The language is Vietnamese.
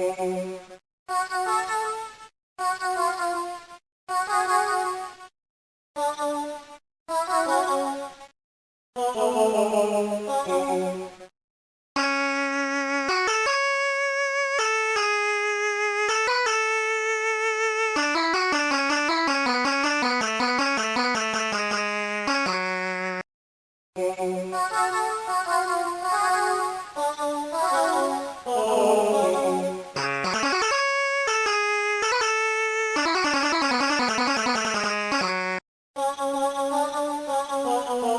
Oh, Bye.